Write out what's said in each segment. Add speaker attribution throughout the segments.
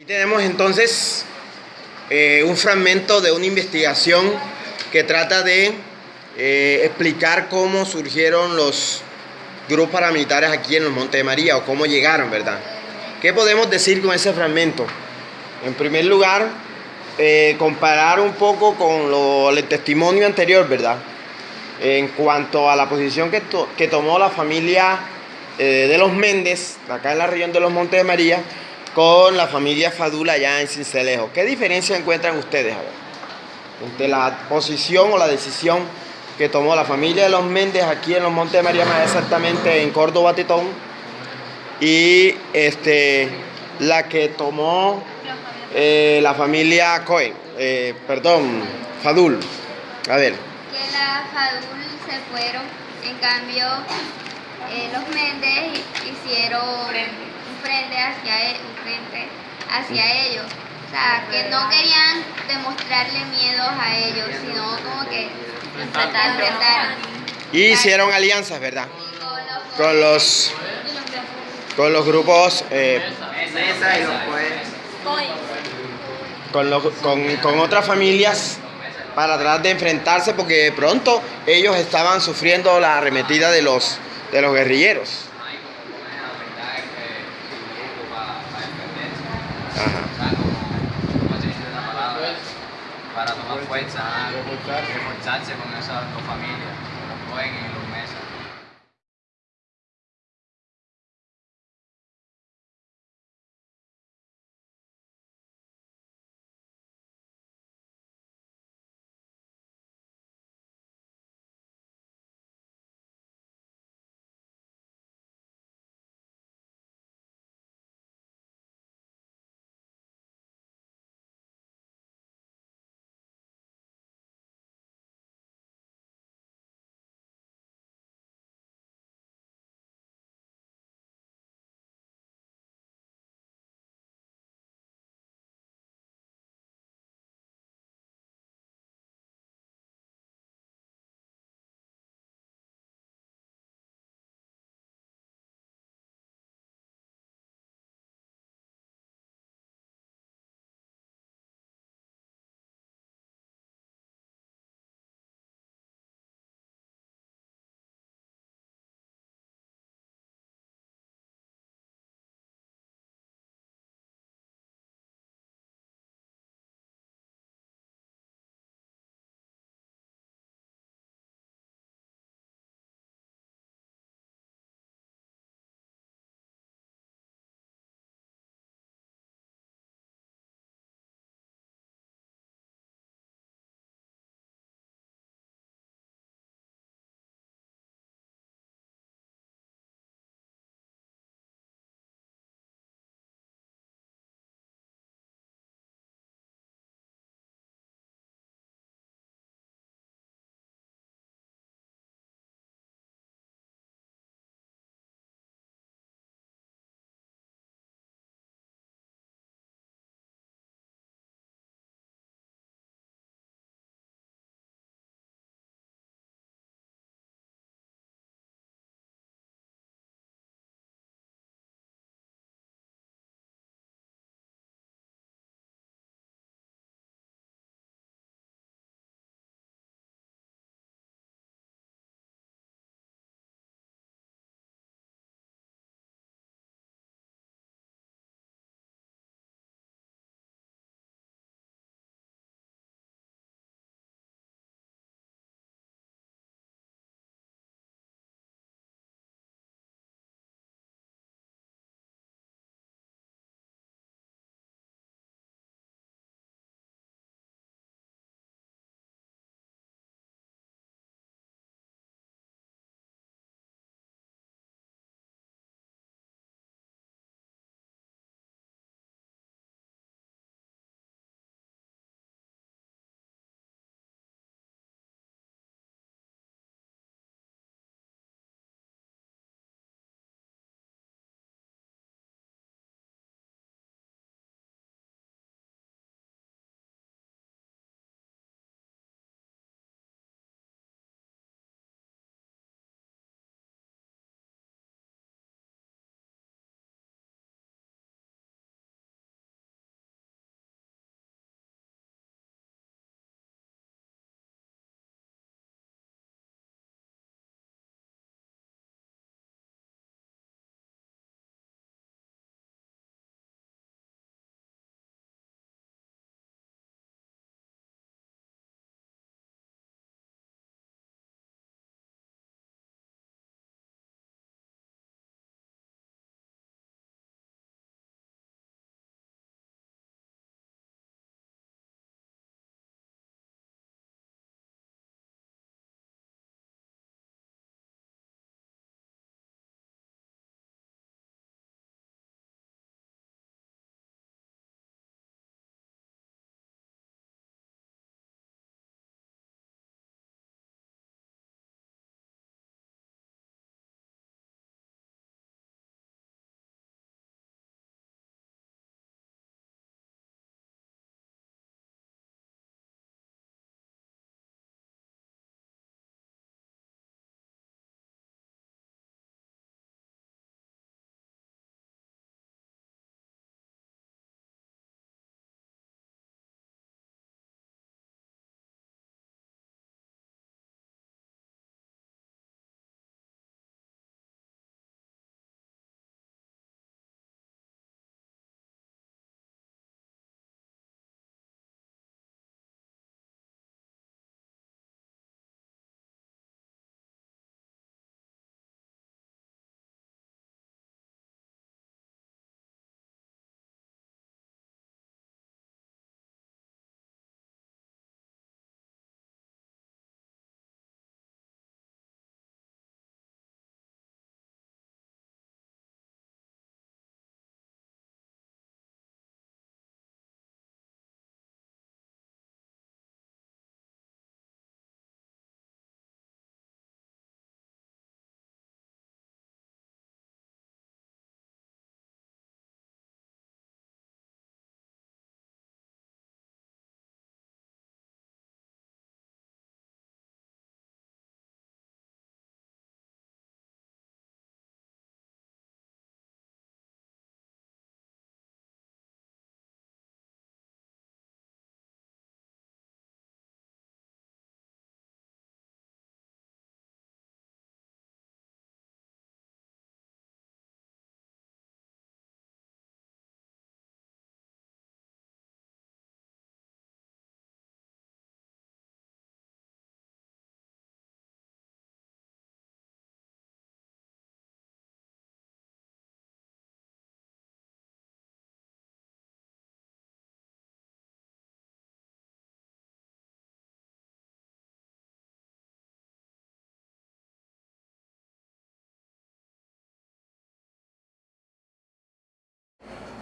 Speaker 1: Aquí tenemos entonces eh, un fragmento de una investigación que trata de eh, explicar cómo surgieron los grupos paramilitares aquí en los Montes de María o cómo llegaron, ¿verdad? ¿Qué podemos decir con ese fragmento? En primer lugar, eh, comparar un poco con el testimonio anterior, ¿verdad? En cuanto a la posición que, to que tomó la familia de los Méndez, acá en la región de los Montes de María, con la familia Fadula allá en Cincelejo. ¿Qué diferencia encuentran ustedes, a entre la posición o la decisión que tomó la familia de los Méndez aquí en los Montes de María, más exactamente en Córdoba, Titón, y este, la que tomó eh, la familia Cohen, eh, perdón, Fadul. A ver.
Speaker 2: Que la Fadul se fueron, en cambio eh, los Méndez hicieron frente hacia, un frente hacia ellos. O sea, que no querían demostrarle miedo a ellos, sino como que enfrentar.
Speaker 1: Y hicieron alianzas, ¿verdad? Con los con los grupos eh, con, los, con, con otras familias para tratar de enfrentarse porque de pronto ellos estaban sufriendo la arremetida de los de los guerrilleros. Ajá.
Speaker 3: para tomar fuerza, reforzarse con esas dos familias,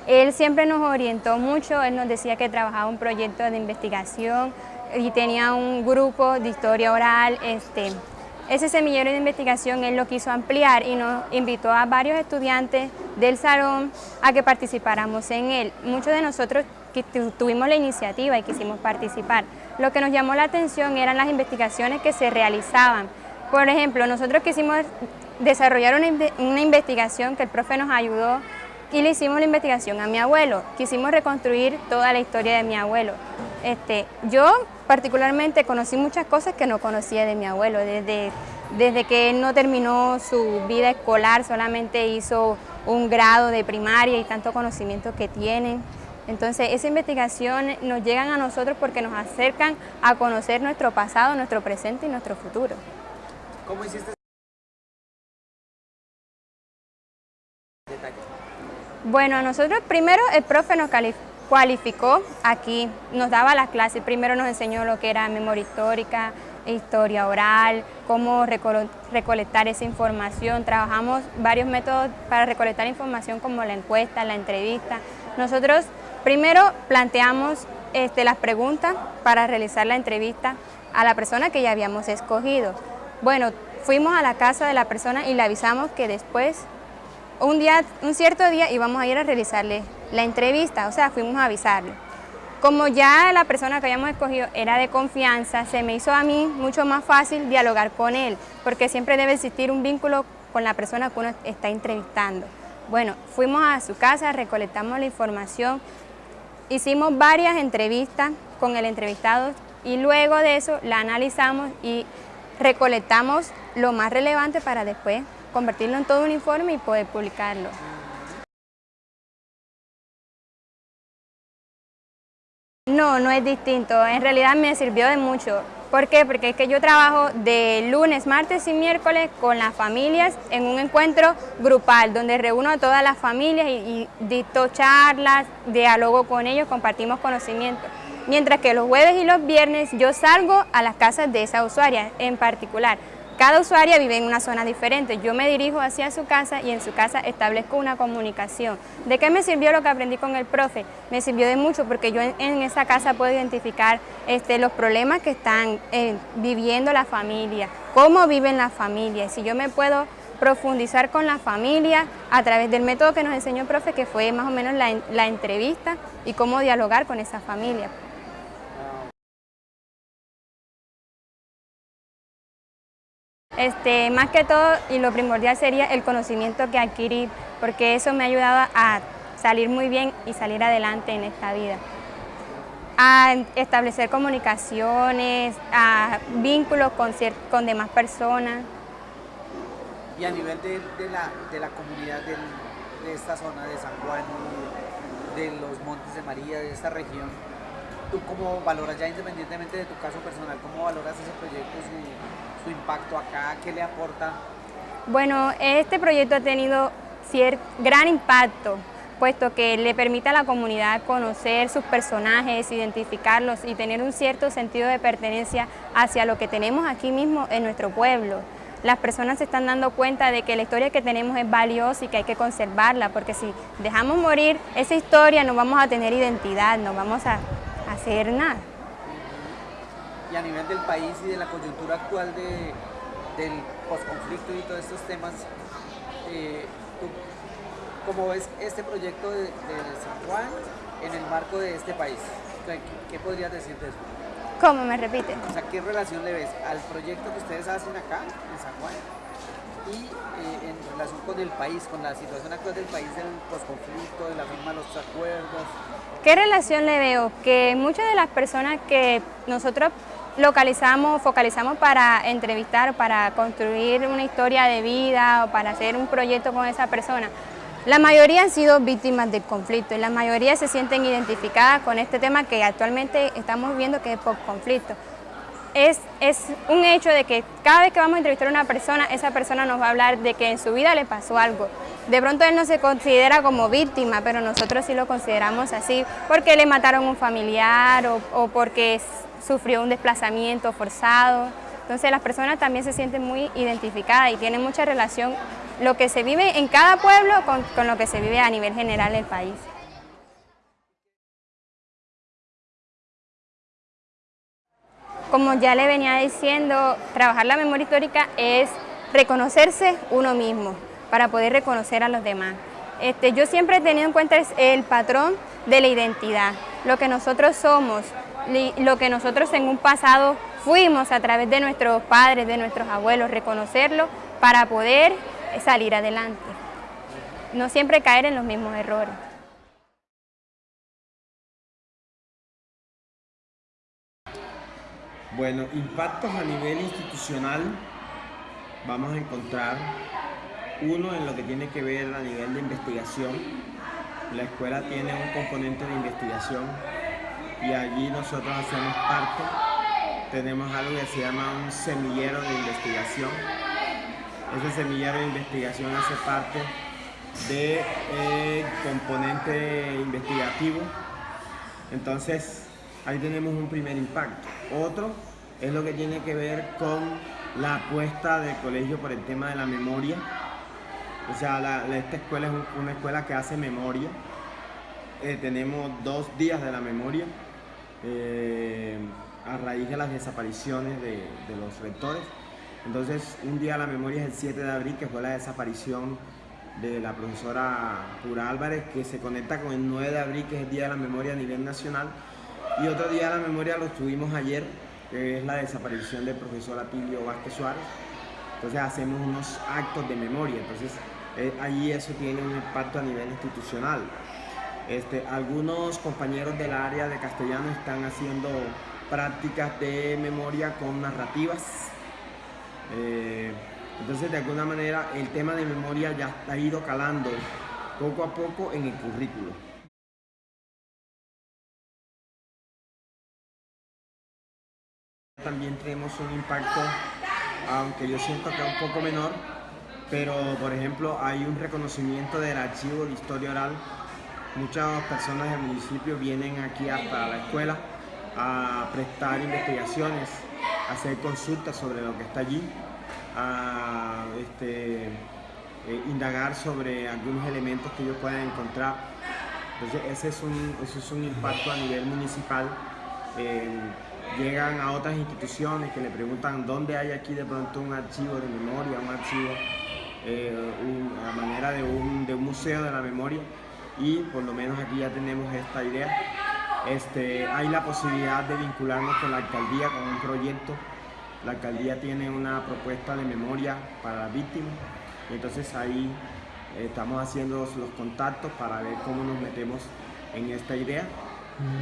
Speaker 4: Él siempre nos orientó mucho, él nos decía que trabajaba un proyecto de investigación y tenía un grupo de historia oral. Este, ese semillero de investigación él lo quiso ampliar y nos invitó a varios estudiantes del salón a que participáramos en él. Muchos de nosotros tuvimos la iniciativa y quisimos participar. Lo que nos llamó la atención eran las investigaciones que se realizaban. Por ejemplo, nosotros quisimos desarrollar una, una investigación que el profe nos ayudó y le hicimos la investigación a mi abuelo. Quisimos reconstruir toda la historia de mi abuelo. Este, yo particularmente conocí muchas cosas que no conocía de mi abuelo, desde, desde que él no terminó su vida escolar, solamente hizo un grado de primaria y tanto conocimiento que tiene. Entonces, esa investigación nos llegan a nosotros porque nos acercan a conocer nuestro pasado, nuestro presente y nuestro futuro.
Speaker 5: ¿Cómo hiciste?
Speaker 4: Bueno, nosotros primero el profe nos cualificó aquí, nos daba las clases, primero nos enseñó lo que era memoria histórica, historia oral, cómo recolectar esa información, trabajamos varios métodos para recolectar información como la encuesta, la entrevista. Nosotros primero planteamos este, las preguntas para realizar la entrevista a la persona que ya habíamos escogido. Bueno, fuimos a la casa de la persona y le avisamos que después un, día, un cierto día íbamos a ir a realizarle la entrevista, o sea, fuimos a avisarle. Como ya la persona que habíamos escogido era de confianza, se me hizo a mí mucho más fácil dialogar con él, porque siempre debe existir un vínculo con la persona que uno está entrevistando. Bueno, fuimos a su casa, recolectamos la información, hicimos varias entrevistas con el entrevistado y luego de eso la analizamos y recolectamos lo más relevante para después convertirlo en todo un informe y poder publicarlo. No, no es distinto. En realidad me sirvió de mucho. ¿Por qué? Porque es que yo trabajo de lunes, martes y miércoles con las familias en un encuentro grupal donde reúno a todas las familias y, y dicto charlas, diálogo con ellos, compartimos conocimientos. Mientras que los jueves y los viernes yo salgo a las casas de esa usuaria en particular. Cada usuaria vive en una zona diferente. Yo me dirijo hacia su casa y en su casa establezco una comunicación. ¿De qué me sirvió lo que aprendí con el profe? Me sirvió de mucho porque yo en, esa casa puedo identificar este, los problemas que están eh, viviendo la familia, cómo viven la familia. Si yo me puedo profundizar con la familia a través del método que nos enseñó el profe, que fue más o menos la, la entrevista y cómo dialogar con esa familia. Este, más que todo y lo primordial sería el conocimiento que adquirí, porque eso me ha ayudado a salir muy bien y salir adelante en esta vida. A establecer comunicaciones, a vínculos con, con demás personas.
Speaker 5: Y a nivel de, la, de la, comunidad de esta zona de San Juan, de los Montes de María, de esta región, ¿tú cómo valoras ya independientemente de tu caso personal, cómo valoras ese proyecto, su impacto acá? ¿Qué le aporta?
Speaker 4: Bueno, este proyecto ha tenido gran impacto, puesto que le permite a la comunidad conocer sus personajes, identificarlos y tener un cierto sentido de pertenencia hacia lo que tenemos aquí mismo en nuestro pueblo. Las personas se están dando cuenta de que la historia que tenemos es valiosa y que hay que conservarla, porque si dejamos morir esa historia no vamos a tener identidad, no vamos a hacer nada
Speaker 5: y a nivel del país y de la coyuntura actual de, del posconflicto y todos estos temas, eh, ¿cómo ves este proyecto de, San Juan en el marco de este país? ¿Qué, podrías decir de eso?
Speaker 4: ¿Cómo me repite?
Speaker 5: O sea, ¿qué relación le ves al proyecto que ustedes hacen acá, en San Juan, y eh, en relación con el país, con la situación actual del país del posconflicto, de la firma de los acuerdos?
Speaker 4: ¿Qué relación le veo? Que muchas de las personas que nosotros localizamos, focalizamos para entrevistar, para construir una historia de vida o para hacer un proyecto con esa persona. La mayoría han sido víctimas del conflicto y la mayoría se sienten identificadas con este tema que actualmente estamos viendo que es post-conflicto. Es, es, un hecho de que cada vez que vamos a entrevistar a una persona, esa persona nos va a hablar de que en su vida le pasó algo. De pronto él no se considera como víctima, pero nosotros sí lo consideramos así, porque le mataron un familiar o, o porque sufrió un desplazamiento forzado. Entonces las personas también se sienten muy identificadas y tienen mucha relación lo que se vive en cada pueblo con, con lo que se vive a nivel general del país. Como ya le venía diciendo, trabajar la memoria histórica es reconocerse uno mismo para poder reconocer a los demás. Este, yo siempre he tenido en cuenta el patrón de la identidad, lo que nosotros somos, lo que nosotros en un pasado fuimos a través de nuestros padres, de nuestros abuelos, reconocerlo para poder salir adelante. No siempre caer en los mismos errores.
Speaker 1: Bueno, impactos a nivel institucional vamos a encontrar uno en lo que tiene que ver a nivel de investigación. La escuela tiene un componente de investigación y allí nosotros hacemos parte. Tenemos algo que se llama un semillero de investigación. Ese semillero de investigación hace parte de, eh, componente investigativo. Entonces, ahí tenemos un primer impacto. Otro es lo que tiene que ver con la apuesta del colegio por el tema de la memoria. O sea, esta escuela es una escuela que hace memoria. Eh, tenemos dos días de la memoria eh, a raíz de las desapariciones de, los rectores. Entonces, un día la memoria es el 7 de abril, que fue la desaparición de la profesora Pura Álvarez, que se conecta con el 9 de abril, que es el Día de la Memoria a nivel nacional. Y otro día de la memoria lo tuvimos ayer, que es la desaparición del profesor Atilio Vázquez Suárez. Entonces hacemos unos actos de memoria, entonces eh, ahí eso tiene un impacto a nivel institucional. Este, algunos compañeros del área de castellano están haciendo prácticas de memoria con narrativas. Eh, entonces de alguna manera el tema de memoria ya ha ido calando poco a poco en el currículo. También tenemos un impacto, aunque yo siento que un poco menor, pero por ejemplo hay un reconocimiento del archivo de historia oral. Muchas personas del municipio vienen aquí hasta la escuela a prestar investigaciones, a hacer consultas sobre lo que está allí, a este, eh, indagar sobre algunos elementos que ellos puedan encontrar. Entonces ese es un, ese es un impacto a nivel municipal. Eh, llegan a otras instituciones que le preguntan dónde hay aquí de pronto un archivo de memoria, un archivo eh, a manera de un, de un, museo de la memoria y por lo menos aquí ya tenemos esta idea. Este, hay la posibilidad de vincularnos con la alcaldía con un proyecto. La alcaldía tiene una propuesta de memoria para las víctimas entonces ahí eh, estamos haciendo los contactos para ver cómo nos metemos en esta idea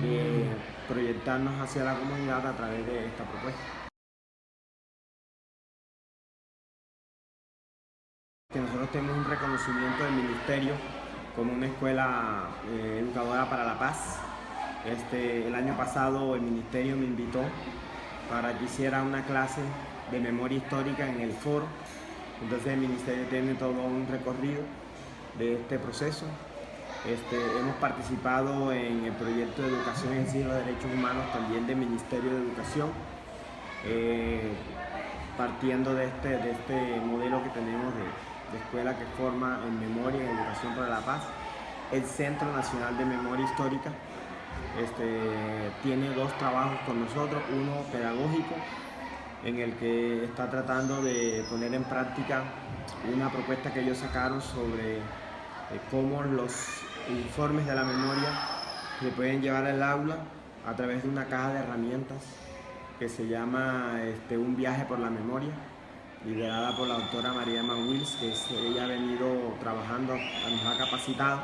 Speaker 1: de proyectarnos hacia la comunidad a través de esta propuesta. Que nosotros tenemos un reconocimiento del Ministerio como una escuela eh, educadora para la paz. Este, el año pasado el Ministerio me invitó para que hiciera una clase de memoria histórica en el foro. Entonces el Ministerio tiene todo un recorrido de este proceso este, hemos participado en el proyecto de educación en sí de derechos humanos también del Ministerio de Educación, eh, partiendo de este, de este modelo que tenemos de, escuela que forma en memoria y educación para la paz. El Centro Nacional de Memoria Histórica este, tiene dos trabajos con nosotros, uno pedagógico, en el que está tratando de poner en práctica una propuesta que ellos sacaron sobre eh, cómo los informes de la memoria se pueden llevar al aula a través de una caja de herramientas que se llama este, Un viaje por la memoria, liderada por la doctora María Wills, que ella ha venido trabajando, nos ha capacitado.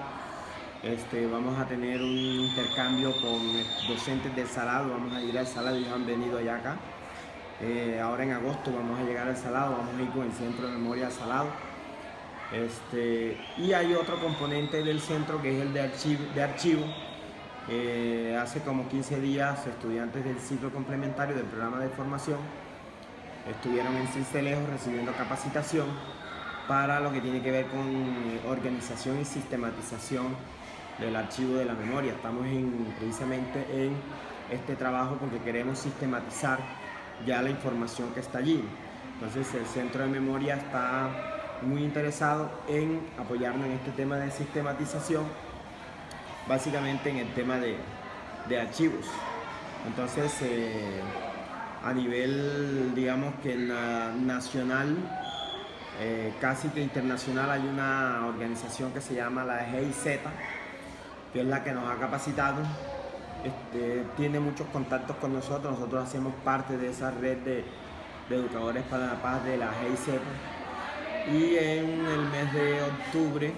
Speaker 1: Este, vamos a tener un intercambio con docentes del Salado, vamos a ir al Salado, ellos han venido allá acá. Eh, ahora en agosto vamos a llegar al Salado, vamos a ir con el Centro de Memoria Salado este, y hay otro componente del centro que es el de archivo. De archivo. Eh, hace como 15 días estudiantes del ciclo complementario del programa de formación estuvieron en Cincelejo recibiendo capacitación para lo que tiene que ver con organización y sistematización del archivo de la memoria. Estamos precisamente en este trabajo porque queremos sistematizar ya la información que está allí. Entonces el centro de memoria está muy interesado en apoyarnos en este tema de sistematización, básicamente en el tema de, archivos. Entonces, eh, a nivel, digamos que nacional, eh, casi que internacional, hay una organización que se llama la GIZ, que es la que nos ha capacitado. Este, tiene muchos contactos con nosotros, nosotros hacemos parte de esa red de, educadores para la paz de la GIZ. Y en el mes de octubre,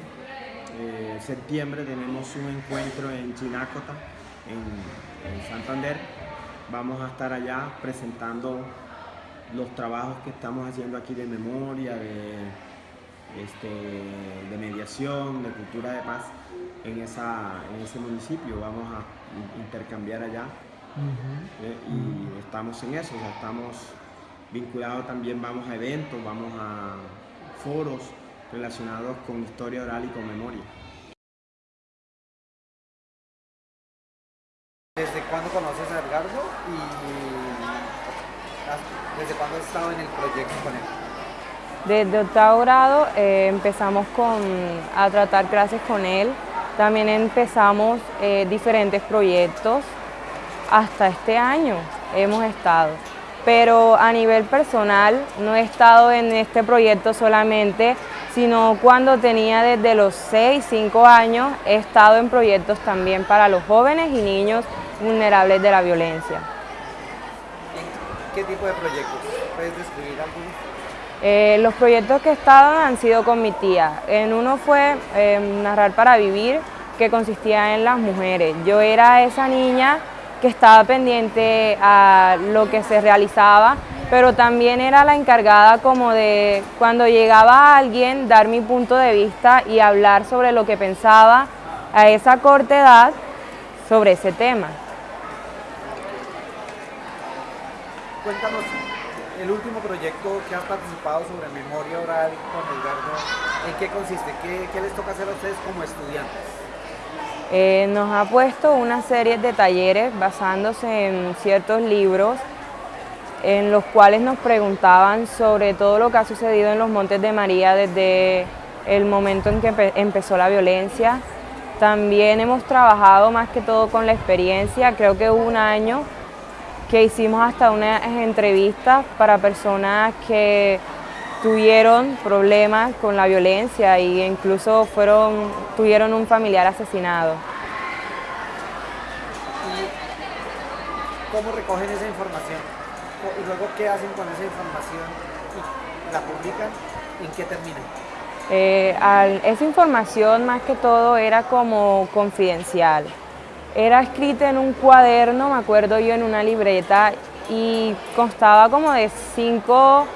Speaker 1: eh, septiembre, tenemos un encuentro en Chinácota, en Santander, vamos a estar allá presentando los trabajos que estamos haciendo aquí de memoria, de, este, de mediación, de cultura de paz en, esa, en ese municipio. Vamos a intercambiar allá eh, y estamos en eso, estamos vinculados también, vamos a eventos, vamos a foros relacionados con historia oral y con memoria.
Speaker 5: ¿Desde cuándo conoces y desde cuándo has estado en el proyecto con él?
Speaker 6: Desde octavo grado eh, empezamos con, a tratar clases con él. También empezamos eh, diferentes proyectos. Hasta este año hemos estado. Pero a nivel personal no he estado en este proyecto solamente, sino cuando tenía desde los 6, 5 años, he estado en proyectos también para los jóvenes y niños vulnerables de la violencia.
Speaker 5: ¿Qué tipo de proyectos? ¿Puedes describir algunos?
Speaker 6: Eh, los proyectos que he estado han sido con mi tía. En uno fue eh, Narrar para Vivir, que consistía en las mujeres. Yo era esa niña que estaba pendiente a lo que se realizaba, pero también era la encargada como de cuando llegaba alguien dar mi punto de vista y hablar sobre lo que pensaba a esa corta edad sobre ese tema.
Speaker 5: Cuéntanos el último proyecto que has participado sobre memoria oral con Edgardo, ¿en qué consiste? ¿Qué, les toca hacer a ustedes como estudiantes?
Speaker 6: Eh, nos ha puesto una serie de talleres basándose en ciertos libros en los cuales nos preguntaban sobre todo lo que ha sucedido en los Montes de María desde el momento en que empezó la violencia. También hemos trabajado más que todo con la experiencia, creo que un año que hicimos hasta unas entrevistas para personas que tuvieron problemas con la violencia e incluso fueron, tuvieron un familiar asesinado.
Speaker 5: ¿Y cómo recogen esa información? ¿Y luego qué hacen con esa información? ¿Y ¿La publican? ¿En qué termina?
Speaker 6: Eh, esa información más que todo era como confidencial. Era escrita en un cuaderno, me acuerdo yo, en una libreta y constaba como de 5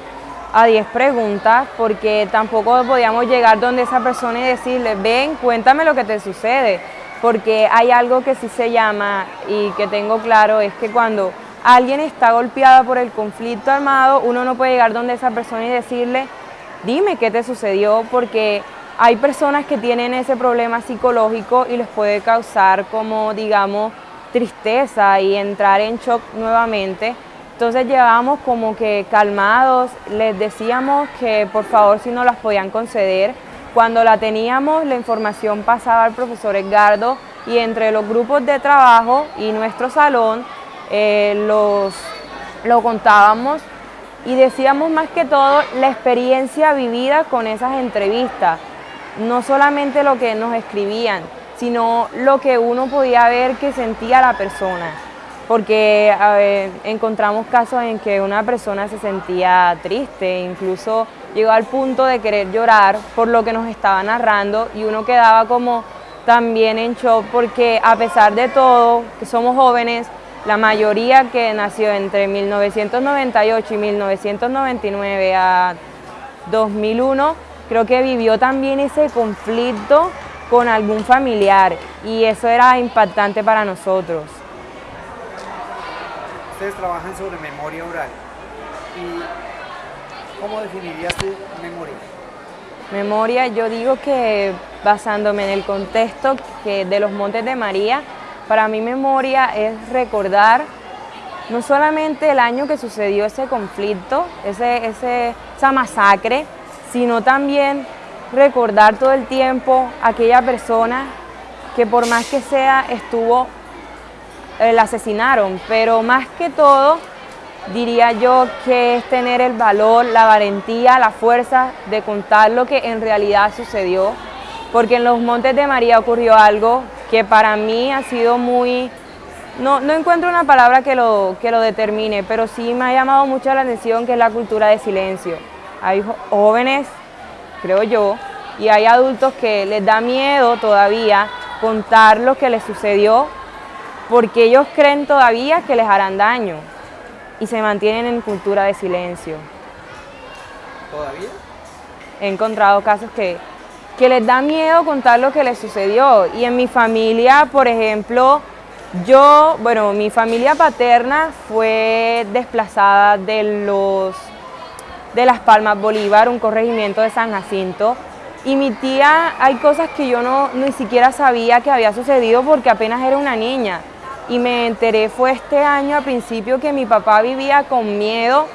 Speaker 6: a 10 preguntas porque tampoco podíamos llegar donde esa persona y decirle, ven, cuéntame lo que te sucede, porque hay algo que sí se llama y que tengo claro, es que cuando alguien está golpeada por el conflicto armado, uno no puede llegar donde esa persona y decirle, dime qué te sucedió, porque hay personas que tienen ese problema psicológico y les puede causar como, digamos, tristeza y entrar en shock nuevamente. Entonces llevábamos como que calmados, les decíamos que por favor si no las podían conceder. Cuando la teníamos, la información pasaba al profesor Edgardo y entre los grupos de trabajo y nuestro salón eh, los, lo contábamos y decíamos más que todo la experiencia vivida con esas entrevistas no solamente lo que nos escribían, sino lo que uno podía ver que sentía la persona. Porque encontramos casos en que una persona se sentía triste, incluso llegó al punto de querer llorar por lo que nos estaba narrando y uno quedaba como también en shock porque a pesar de todo, que somos jóvenes, la mayoría que nació entre 1998 y 1999 a 2001, creo que vivió también ese conflicto con algún familiar y eso era impactante para nosotros.
Speaker 5: Ustedes trabajan sobre memoria oral y ¿cómo definirías tu memoria?
Speaker 6: Memoria, yo digo que basándome en el contexto que de los Montes de María, para mí memoria es recordar no solamente el año que sucedió ese conflicto, ese, esa masacre, sino también recordar todo el tiempo aquella persona que por más que sea estuvo, eh, la asesinaron, pero más que todo diría yo que es tener el valor, la valentía, la fuerza de contar lo que en realidad sucedió, porque en los Montes de María ocurrió algo que para mí ha sido muy... No, no encuentro una palabra que lo, que lo determine, pero sí me ha llamado mucho la atención que es la cultura de silencio. Hay jóvenes, creo yo, y hay adultos que les da miedo todavía contar lo que les sucedió porque ellos creen todavía que les harán daño y se mantienen en cultura de silencio.
Speaker 5: ¿Todavía?
Speaker 6: He encontrado casos que, que les da miedo contar lo que les sucedió y en mi familia, por ejemplo, yo, bueno, mi familia paterna fue desplazada de los de Las Palmas Bolívar, un corregimiento de San Jacinto, y mi tía, hay cosas que yo no ni siquiera sabía que había sucedido porque apenas era una niña y me enteré fue este año a principio que mi papá vivía con miedo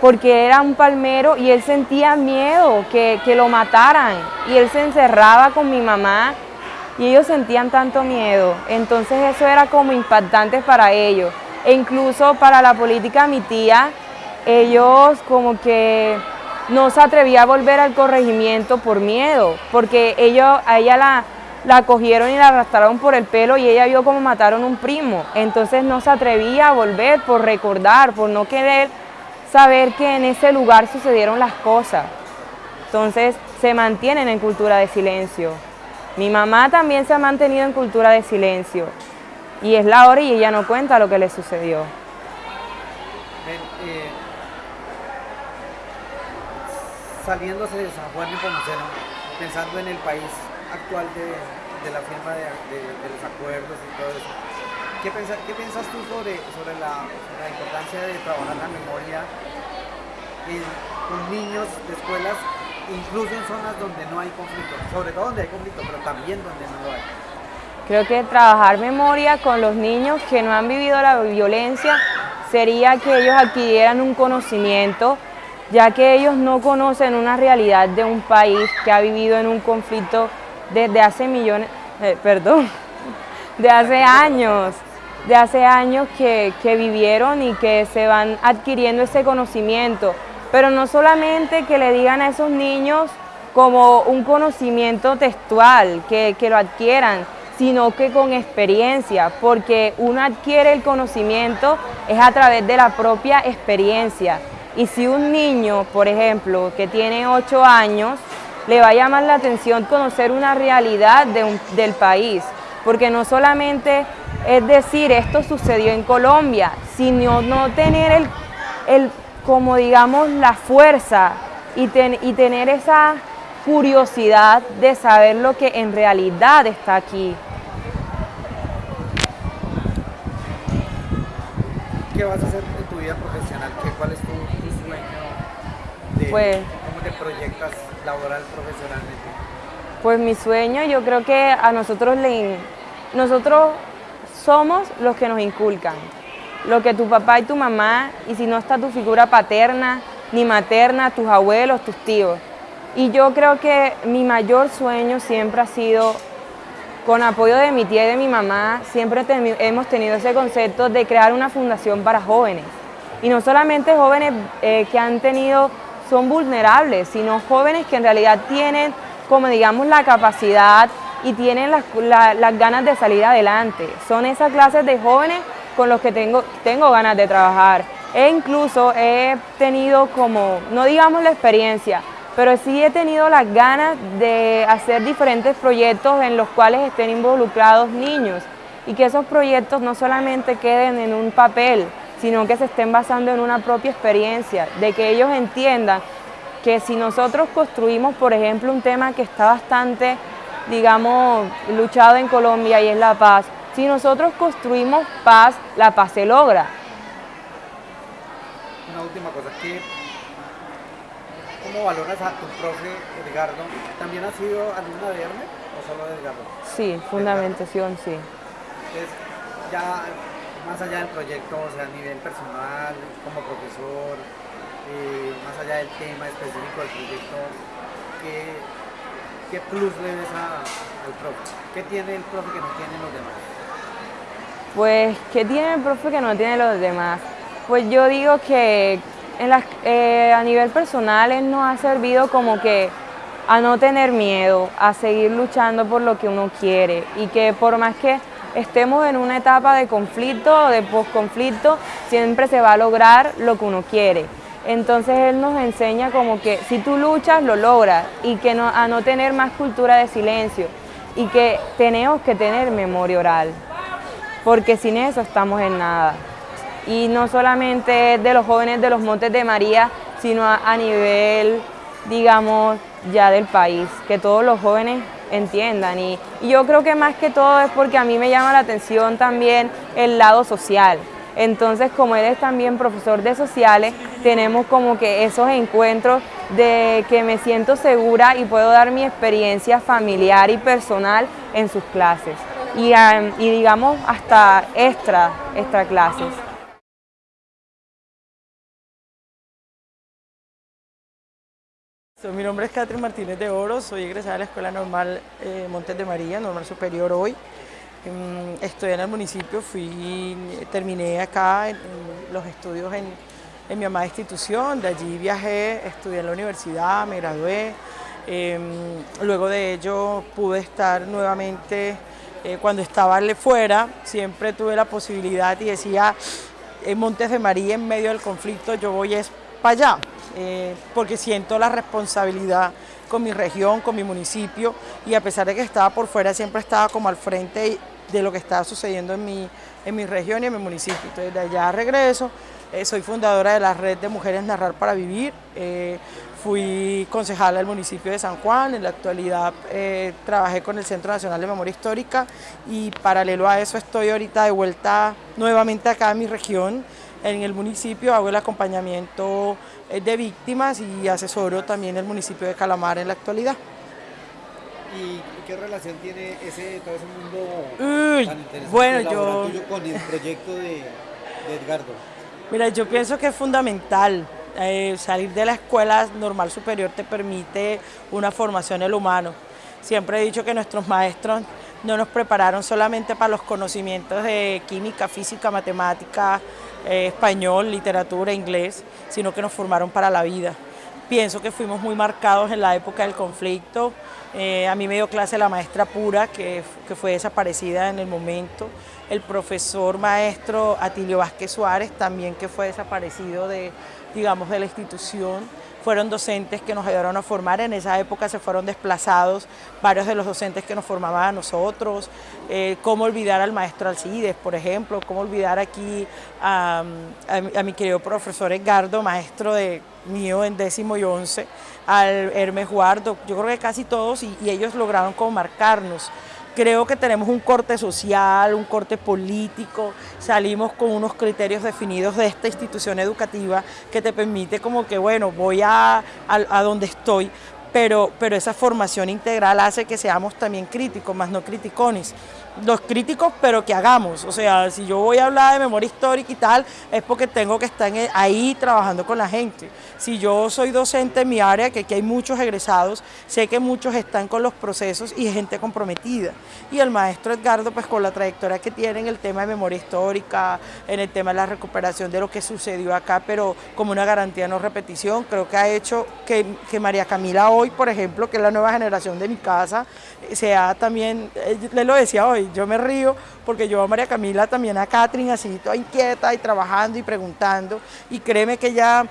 Speaker 6: porque era un palmero y él sentía miedo que, lo mataran y él se encerraba con mi mamá y ellos sentían tanto miedo. Entonces eso era como impactante para ellos. E incluso para la política mi tía, ellos como que no se atrevía a volver al corregimiento por miedo, porque ellos, a ella la, la cogieron y la arrastraron por el pelo y ella vio cómo mataron un primo. Entonces no se atrevía a volver por recordar, por no querer saber que en ese lugar sucedieron las cosas. Entonces se mantienen en cultura de silencio. Mi mamá también se ha mantenido en cultura de silencio. Y es la hora y ella no cuenta lo que le sucedió.
Speaker 5: Eh, saliéndose de San Juan de Pomuceno, pensando en el país actual de, la firma de, los acuerdos y todo eso. ¿Qué, qué piensas tú sobre, sobre la, importancia de trabajar la memoria con niños de escuelas, incluso en zonas donde no hay conflicto? Sobre todo donde hay conflicto, pero también donde no lo hay.
Speaker 6: Creo que trabajar memoria con los niños que no han vivido la violencia sería que ellos adquirieran un conocimiento, ya que ellos no conocen una realidad de un país que ha vivido en un conflicto desde hace millones, eh, perdón, de hace años, de hace años que, vivieron y que se van adquiriendo ese conocimiento. Pero no solamente que le digan a esos niños como un conocimiento textual, que, que lo adquieran, sino que con experiencia, porque uno adquiere el conocimiento es a través de la propia experiencia. Y si un niño, por ejemplo, que tiene 8 años, le va a llamar la atención conocer una realidad del país, porque no solamente es decir esto sucedió en Colombia, sino no tener el, como digamos la fuerza y, y tener esa curiosidad de saber lo que en realidad está aquí.
Speaker 5: ¿Qué vas a hacer en tu vida profesional? ¿Cuál es tu, sueño? De,
Speaker 6: pues,
Speaker 5: ¿Cómo te proyectas laboral profesionalmente?
Speaker 6: Pues mi sueño, yo creo que a nosotros le, nosotros somos los que nos inculcan. Lo que tu papá y tu mamá, y si no está tu figura paterna ni materna, tus abuelos, tus tíos. Y yo creo que mi mayor sueño siempre ha sido, con apoyo de mi tía y de mi mamá, siempre hemos tenido ese concepto de crear una fundación para jóvenes. Y no solamente jóvenes eh, que han tenido son vulnerables, sino jóvenes que en realidad tienen, como digamos, la capacidad y tienen las, ganas de salir adelante. Son esas clases de jóvenes con los que tengo, tengo ganas de trabajar. E incluso he tenido como, no digamos la experiencia, pero sí he tenido las ganas de hacer diferentes proyectos en los cuales estén involucrados niños y que esos proyectos no solamente queden en un papel, sino que se estén basando en una propia experiencia, de que ellos entiendan que si nosotros construimos, por ejemplo, un tema que está bastante, digamos, luchado en Colombia y es la paz, si nosotros construimos paz, la paz se logra.
Speaker 5: Una última cosa, ¿cómo valoras a tu profe Edgardo? ¿También ha sido alumna de Hermes o solo de Edgardo?
Speaker 6: Sí, fundamentación, sí.
Speaker 5: Entonces, ya más allá del proyecto, o sea, a nivel personal, como profesor, eh, más allá del tema específico del proyecto, ¿qué, plus le ves al profe? ¿Qué tiene el profe que no tienen los demás?
Speaker 6: Pues, ¿qué tiene el profe que no tiene los demás? Pues yo digo que eh, a nivel personal él nos ha servido como que a no tener miedo, a seguir luchando por lo que uno quiere y que por más que estemos en una etapa de conflicto o de posconflicto, siempre se va a lograr lo que uno quiere. Entonces él nos enseña como que si tú luchas, lo logras y que no, a no tener más cultura de silencio y que tenemos que tener memoria oral, porque sin eso estamos en nada. Y no solamente de los jóvenes de los Montes de María, sino a nivel, digamos, ya del país, que todos los jóvenes entiendan. Y, yo creo que más que todo es porque a mí me llama la atención también el lado social. Entonces, como él es también profesor de sociales, tenemos como que esos encuentros de que me siento segura y puedo dar mi experiencia familiar y personal en sus clases. Y, y digamos hasta extra, extra clases.
Speaker 7: Mi nombre es Catherine Martínez de Oro, soy egresada de la Escuela Normal eh, Montes de María, Normal Superior hoy. Em, estoy en el municipio, fui, terminé acá en, los estudios en, mi amada institución, de allí viajé, estudié en la universidad, me gradué. Em, luego de ello pude estar nuevamente, eh, cuando estaba fuera, siempre tuve la posibilidad y decía, en Montes de María, en medio del conflicto, yo voy es para allá eh, porque siento la responsabilidad con mi región, con mi municipio y a pesar de que estaba por fuera siempre estaba como al frente de lo que estaba sucediendo en mi, en mi región y en mi municipio. Entonces de allá regreso, eh, soy fundadora de la red de Mujeres Narrar para Vivir, eh, fui concejala del municipio de San Juan, en la actualidad trabajé con el Centro Nacional de Memoria Histórica y paralelo a eso estoy ahorita de vuelta nuevamente acá en mi región, en el municipio, hago el acompañamiento eh, de víctimas y asesoro también el municipio de Calamar en la actualidad.
Speaker 5: ¿Y qué relación tiene ese, todo ese mundo tan interesante
Speaker 7: bueno, yo...
Speaker 5: con el proyecto de, Edgardo?
Speaker 7: Mira, yo pienso que es fundamental. Eh, salir de la escuela normal superior te permite una formación en el humano. Siempre he dicho que nuestros maestros no nos prepararon solamente para los conocimientos de química, física, matemática, eh, español, literatura, inglés, sino que nos formaron para la vida. Pienso que fuimos muy marcados en la época del conflicto. Eh, a mí me dio clase la maestra Pura, que, que fue desaparecida en el momento. El profesor maestro Atilio Vázquez Suárez, también que fue desaparecido de, digamos, de la institución fueron docentes que nos ayudaron a formar, en esa época se fueron desplazados varios de los docentes que nos formaban a nosotros, eh, cómo olvidar al maestro Alcides, por ejemplo, cómo olvidar aquí a, mi querido profesor Edgardo, maestro de mío en décimo y once, al Hermes Guardo, yo creo que casi todos y ellos lograron como marcarnos creo que tenemos un corte social, un corte político, salimos con unos criterios definidos de esta institución educativa que te permite como que, bueno, voy a, a, donde estoy, pero, pero esa formación integral hace que seamos también críticos, más no criticones los críticos, pero que hagamos. O sea, si yo voy a hablar de memoria histórica y tal, es porque tengo que estar ahí trabajando con la gente. Si yo soy docente en mi área, que aquí hay muchos egresados, sé que muchos están con los procesos y gente comprometida. Y el maestro Edgardo, pues con la trayectoria que tiene en el tema de memoria histórica, en el tema de la recuperación de lo que sucedió acá, pero como una garantía de no repetición, creo que ha hecho que, que María Camila hoy, por ejemplo, que es la nueva generación de mi casa, sea también, eh, le lo decía hoy, yo me río porque yo a María Camila también a Catherine así toda inquieta y trabajando y preguntando y créeme que ya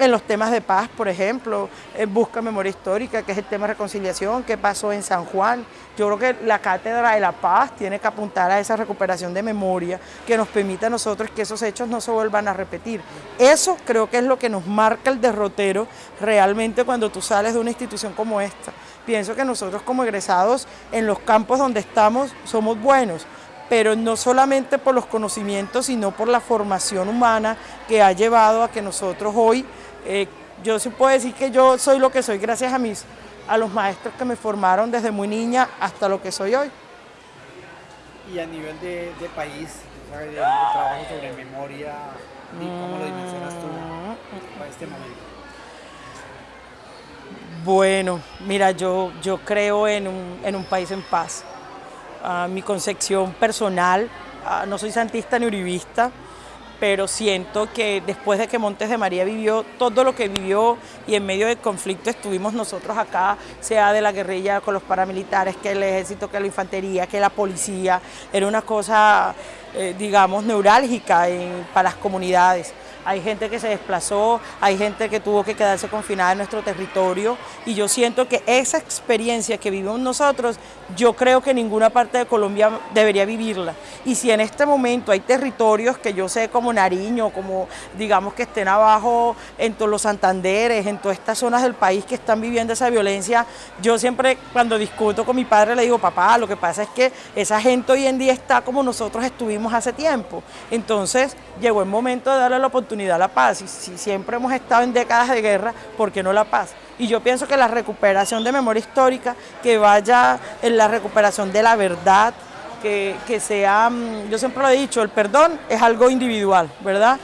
Speaker 7: en los temas de paz, por ejemplo, Busca Memoria Histórica, que es el tema de reconciliación, qué pasó en San Juan. Yo creo que la Cátedra de la Paz tiene que apuntar a esa recuperación de memoria que nos permita a nosotros que esos hechos no se vuelvan a repetir. Eso creo que es lo que nos marca el derrotero realmente cuando tú sales de una institución como esta. Pienso que nosotros como egresados en los campos donde estamos somos buenos, pero no solamente por los conocimientos, sino por la formación humana que ha llevado a que nosotros hoy, eh, yo sí puedo decir que yo soy lo que soy gracias a, mis, a los maestros que me formaron desde muy niña hasta lo que soy hoy.
Speaker 5: Y a nivel de, país, ¿sabes? trabajo sobre memoria, ¿cómo lo dimensionas tú para este momento?
Speaker 7: Bueno, mira, yo, yo creo en un, país en paz. Ah, mi concepción personal, ah, no soy santista ni uribista, pero siento que después de que Montes de María vivió todo lo que vivió y en medio del conflicto estuvimos nosotros acá, sea de la guerrilla con los paramilitares, que el ejército, que la infantería, que la policía, era una cosa, eh, digamos, neurálgica para las comunidades hay gente que se desplazó, hay gente que tuvo que quedarse confinada en nuestro territorio y yo siento que esa experiencia que vivimos nosotros, yo creo que ninguna parte de Colombia debería vivirla. Y si en este momento hay territorios que yo sé como Nariño, como digamos que estén abajo en todos los Santanderes, en todas estas zonas del país que están viviendo esa violencia, yo siempre cuando discuto con mi padre le digo, papá, lo que pasa es que esa gente hoy en día está como nosotros estuvimos hace tiempo. Entonces llegó el momento de darle la oportunidad la paz. Y si siempre hemos estado en décadas de guerra, ¿por qué no la paz? Y yo pienso que la recuperación de memoria histórica, que vaya en la recuperación de la verdad, que, sea, mm, yo siempre lo he dicho, el perdón es algo individual, ¿verdad?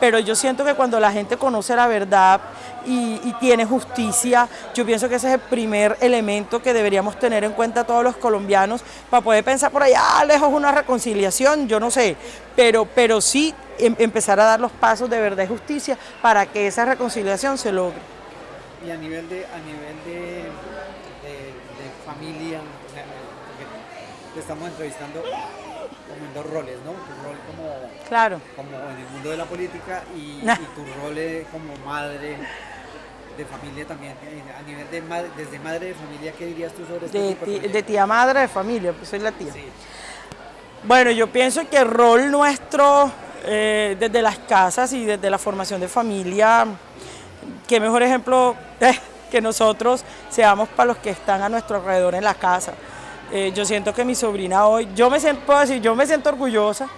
Speaker 7: Pero yo siento que cuando la gente conoce la verdad y, tiene justicia, yo pienso que ese es el primer elemento que deberíamos tener en cuenta todos los colombianos para poder pensar por allá lejos una reconciliación, yo no sé, pero, pero sí Em, empezar a dar los pasos de verdad y justicia para que esa reconciliación se logre.
Speaker 5: Y a nivel de, a nivel de, familia, te estamos entrevistando como en dos roles, ¿no? Tu rol como,
Speaker 7: claro.
Speaker 5: como en el mundo de la política y, tu rol como madre de familia también, eh, a nivel de madre, desde madre de familia, ¿qué dirías tú sobre este
Speaker 7: de, de, tía madre de familia, pues soy la tía. Bueno, yo pienso que el rol nuestro eh, desde las casas y desde la formación de familia, qué mejor ejemplo eh, que nosotros seamos para los que están a nuestro alrededor en la casa. Eh, yo siento que mi sobrina hoy, yo me siento, puedo decir, yo me siento orgullosa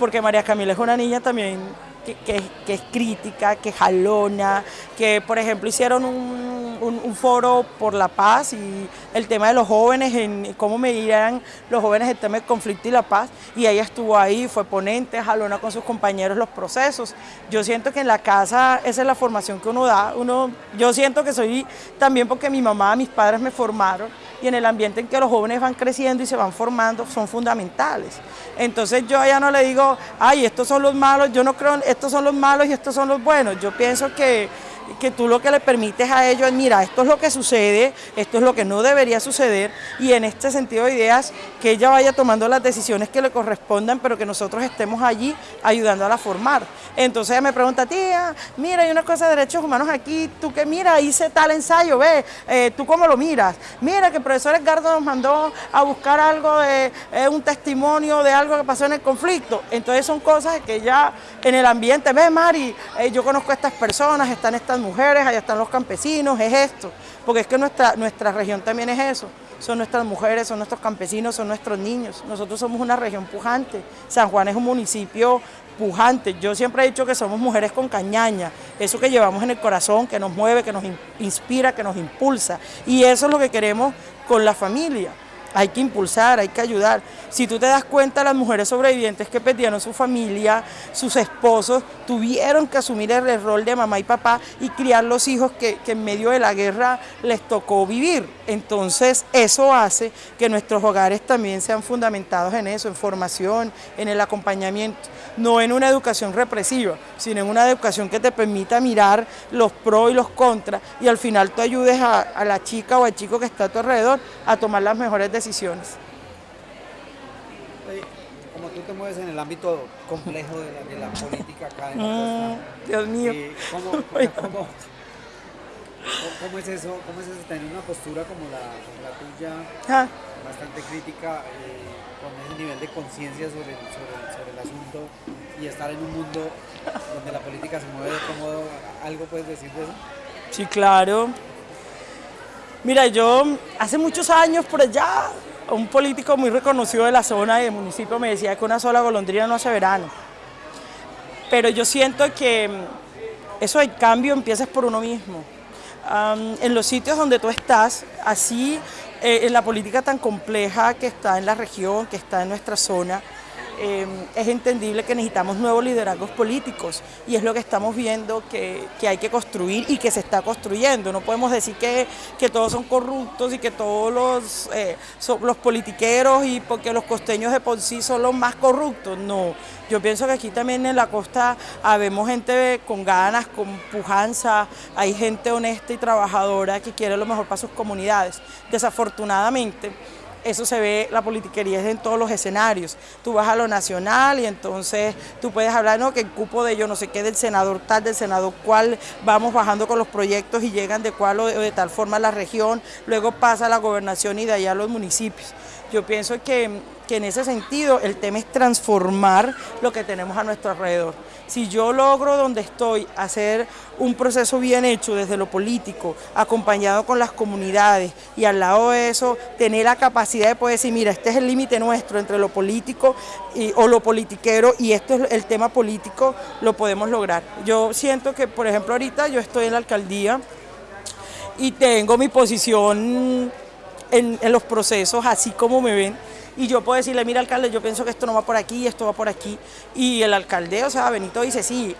Speaker 7: porque María Camila es una niña también que, es crítica, que jalona, que por ejemplo hicieron un, foro por la paz y el tema de los jóvenes, en cómo medirían los jóvenes el tema del conflicto y la paz, y ella estuvo ahí, fue ponente, jalona con sus compañeros los procesos. Yo siento que en la casa esa es la formación que uno da, uno, yo siento que soy también porque mi mamá, mis padres me formaron, y en el ambiente en que los jóvenes van creciendo y se van formando son fundamentales. Entonces yo ya no le digo, ay, estos son los malos, yo no creo, estos son los malos y estos son los buenos. Yo pienso que que tú lo que le permites a ellos es, mira, esto es lo que sucede, esto es lo que no debería suceder, y en este sentido de ideas, que ella vaya tomando las decisiones que le correspondan, pero que nosotros estemos allí ayudándola a formar. Entonces ella me pregunta, tía, mira, hay una cosa de derechos humanos aquí, tú que mira, hice tal ensayo, ve, eh, tú cómo lo miras. Mira que el profesor Edgardo nos mandó a buscar algo de eh, un testimonio de algo que pasó en el conflicto. Entonces son cosas que ya en el ambiente, ve Mari, eh, yo conozco a estas personas, están estas mujeres, allá están los campesinos, es esto. Porque es que nuestra, nuestra región también es eso. Son nuestras mujeres, son nuestros campesinos, son nuestros niños. Nosotros somos una región pujante. San Juan es un municipio pujante. Yo siempre he dicho que somos mujeres con cañaña. Eso que llevamos en el corazón, que nos mueve, que nos inspira, que nos impulsa. Y eso es lo que queremos con la familia hay que impulsar, hay que ayudar. Si tú te das cuenta, las mujeres sobrevivientes que perdieron su familia, sus esposos, tuvieron que asumir el rol de mamá y papá y criar los hijos que, en medio de la guerra les tocó vivir. Entonces, eso hace que nuestros hogares también sean fundamentados en eso, en formación, en el acompañamiento, no en una educación represiva, sino en una educación que te permita mirar los pros y los contras y al final tú ayudes a, a la chica o al chico que está a tu alrededor a tomar las mejores decisiones decisiones.
Speaker 5: Como tú te mueves en el ámbito complejo de la, política acá en la
Speaker 7: mm, Dios mío.
Speaker 5: ¿cómo, es eso? ¿Cómo es eso tener una postura como la, tuya, ah. bastante crítica, eh, con ese nivel de conciencia sobre, sobre, el asunto y estar en un mundo donde la política se mueve de cómodo? ¿Algo puedes decir de eso?
Speaker 7: Sí, claro. Mira, yo hace muchos años por allá, un político muy reconocido de la zona y del municipio me decía que una sola golondrina no hace verano. Pero yo siento que eso del cambio empieza por uno mismo. en los sitios donde tú estás, así eh, en la política tan compleja que está en la región, que está en nuestra zona, eh, es entendible que necesitamos nuevos liderazgos políticos y es lo que estamos viendo que, hay que construir y que se está construyendo. No podemos decir que, que todos son corruptos y que todos los, eh, los politiqueros y porque los costeños de por sí son los más corruptos. No, yo pienso que aquí también en la costa habemos gente con ganas, con pujanza, hay gente honesta y trabajadora que quiere lo mejor para sus comunidades. Desafortunadamente, eso se ve, la politiquería es en todos los escenarios. Tú vas a lo nacional y entonces tú puedes hablar, no, que el cupo de yo no sé qué, del senador tal, del senador cual, vamos bajando con los proyectos y llegan de cual o de, tal forma a la región, luego pasa a la gobernación y de allá a los municipios. Yo pienso que, que en ese sentido el tema es transformar lo que tenemos a nuestro alrededor. Si yo logro donde estoy hacer un proceso bien hecho desde lo político, acompañado con las comunidades y al lado de eso tener la capacidad de poder decir, mira, este es el límite nuestro entre lo político y, o lo politiquero y esto es el tema político, lo podemos lograr. Yo siento que, por ejemplo, ahorita yo estoy en la alcaldía y tengo mi posición en, en los procesos así como me ven, y yo puedo decirle, mira alcalde, yo pienso que esto no va por aquí, esto va por aquí, y el alcalde, o sea, Benito dice, sí,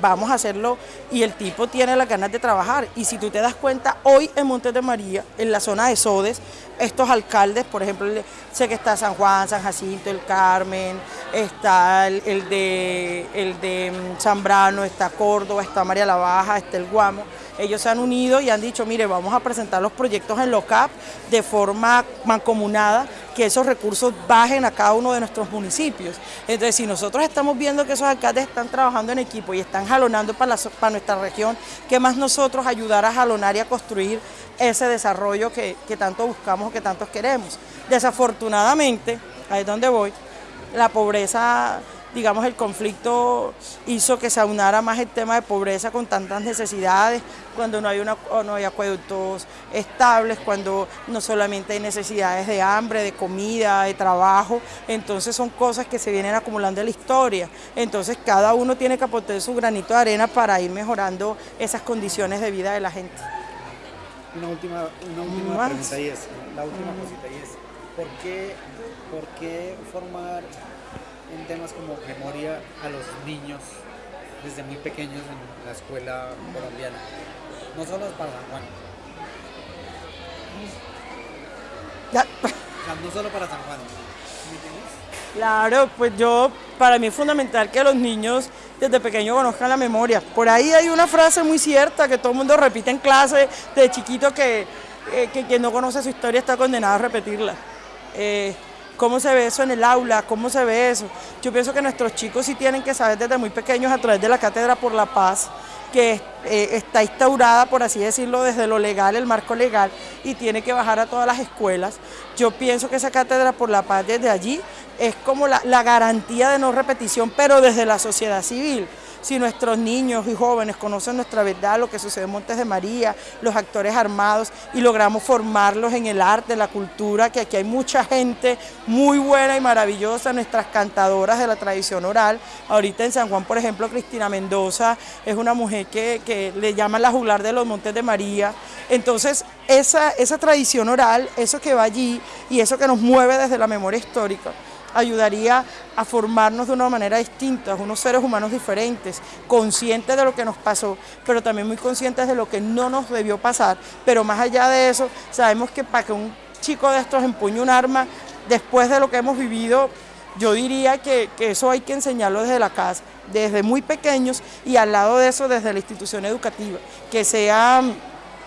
Speaker 7: vamos a hacerlo, y el tipo tiene las ganas de trabajar, y si tú te das cuenta, hoy en Montes de María, en la zona de Sodes, estos alcaldes, por ejemplo, sé que está San Juan, San Jacinto, el Carmen, está el, de, el de mm, Zambrano, está Córdoba, está María la Baja, está el Guamo, ellos se han unido y han dicho, mire, vamos a presentar los proyectos en LOCAP de forma mancomunada, que esos recursos bajen a cada uno de nuestros municipios. Entonces, si nosotros estamos viendo que esos alcaldes están trabajando en equipo y están jalonando para, para nuestra región, ¿qué más nosotros ayudar a jalonar y a construir ese desarrollo que tanto buscamos que tanto queremos? Desafortunadamente, ahí es donde voy, la pobreza digamos, el conflicto hizo que se aunara más el tema de pobreza con tantas necesidades, cuando no hay, una, no hay acueductos estables, cuando no solamente hay necesidades de hambre, de comida, de trabajo, entonces son cosas que se vienen acumulando en la historia. Entonces cada uno tiene que aportar su granito de arena para ir mejorando esas condiciones de vida de la gente.
Speaker 5: Una última, una última pregunta y es, la última cosita y es, ¿por qué, por qué formar en temas como memoria a los niños desde muy pequeños en la escuela colombiana. No solo para San Juan. no solo para San Juan.
Speaker 7: Claro, pues yo, para mí es fundamental que los niños desde pequeños conozcan la memoria. Por ahí hay una frase muy cierta que todo el mundo repite en clase de chiquito que, eh, que quien no conoce su historia está condenado a repetirla. Eh, ¿Cómo se ve eso en el aula? ¿Cómo se ve eso? Yo pienso que nuestros chicos sí tienen que saber desde muy pequeños a través de la Cátedra por la Paz, que eh, está instaurada, por así decirlo, desde lo legal, el marco legal, y tiene que bajar a todas las escuelas. Yo pienso que esa Cátedra por la Paz desde allí es como la, la garantía de no repetición, pero desde la sociedad civil si nuestros niños y jóvenes conocen nuestra verdad, lo que sucede en Montes de María, los actores armados y logramos formarlos en el arte, la cultura, que aquí hay mucha gente muy buena y maravillosa, nuestras cantadoras de la tradición oral. Ahorita en San Juan, por ejemplo, Cristina Mendoza es una mujer que, le llaman la juglar de los Montes de María. Entonces, esa, esa tradición oral, eso que va allí y eso que nos mueve desde la memoria histórica, ayudaría a formarnos de una manera distinta, unos seres humanos diferentes, conscientes de lo que nos pasó, pero también muy conscientes de lo que no nos debió pasar. Pero más allá de eso, sabemos que para que un chico de estos empuñe un arma, después de lo que hemos vivido, yo diría que, que, eso hay que enseñarlo desde la casa, desde muy pequeños y al lado de eso desde la institución educativa, que sea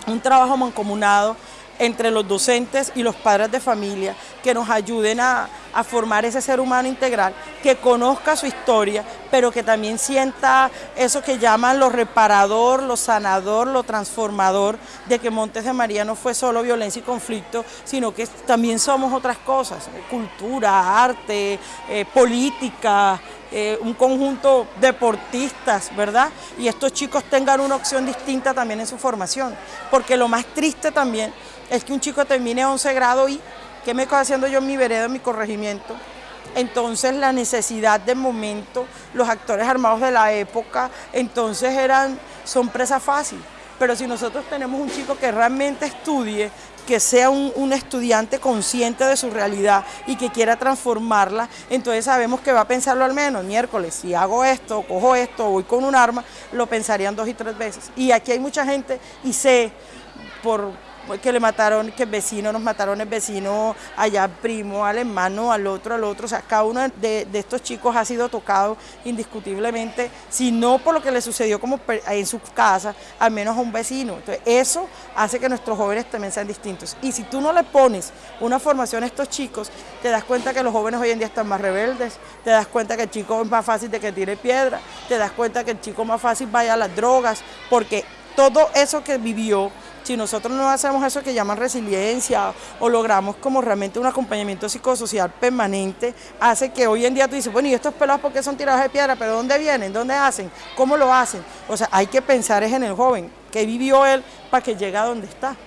Speaker 7: un trabajo mancomunado entre los docentes y los padres de familia que nos ayuden a, formar ese ser humano integral, que conozca su historia, pero que también sienta eso que llaman lo reparador, lo sanador, lo transformador, de que Montes de María no fue solo violencia y conflicto, sino que también somos otras cosas, cultura, arte, eh, política, eh, un conjunto deportistas, ¿verdad? Y estos chicos tengan una opción distinta también en su formación, porque lo más triste también es que un chico termine 11 grado y ¿qué me estoy haciendo yo en mi vereda, en mi corregimiento? Entonces la necesidad de momento, los actores armados de la época, entonces eran, son presa fácil. Pero si nosotros tenemos un chico que realmente estudie, que sea un, un, estudiante consciente de su realidad y que quiera transformarla, entonces sabemos que va a pensarlo al menos miércoles, si hago esto, cojo esto, voy con un arma, lo pensarían dos y tres veces. Y aquí hay mucha gente y sé por que le mataron, que el vecino, nos mataron el vecino, allá primo, al hermano, al otro, al otro, o sea, cada uno de, de estos chicos ha sido tocado indiscutiblemente, si no por lo que le sucedió como en su casa, al menos a un vecino. Entonces, eso hace que nuestros jóvenes también sean distintos. Y si tú no le pones una formación a estos chicos, te das cuenta que los jóvenes hoy en día están más rebeldes, te das cuenta que el chico es más fácil de que tire piedra, te das cuenta que el chico más fácil vaya a las drogas, porque todo eso que vivió si nosotros no hacemos eso que llaman resiliencia o logramos como realmente un acompañamiento psicosocial permanente, hace que hoy en día tú dices, bueno, ¿y estos pelados por qué son tirados de piedra? ¿Pero dónde vienen? ¿Dónde hacen? ¿Cómo lo hacen? O sea, hay que pensar es en el joven, que vivió él para que llegue a donde está.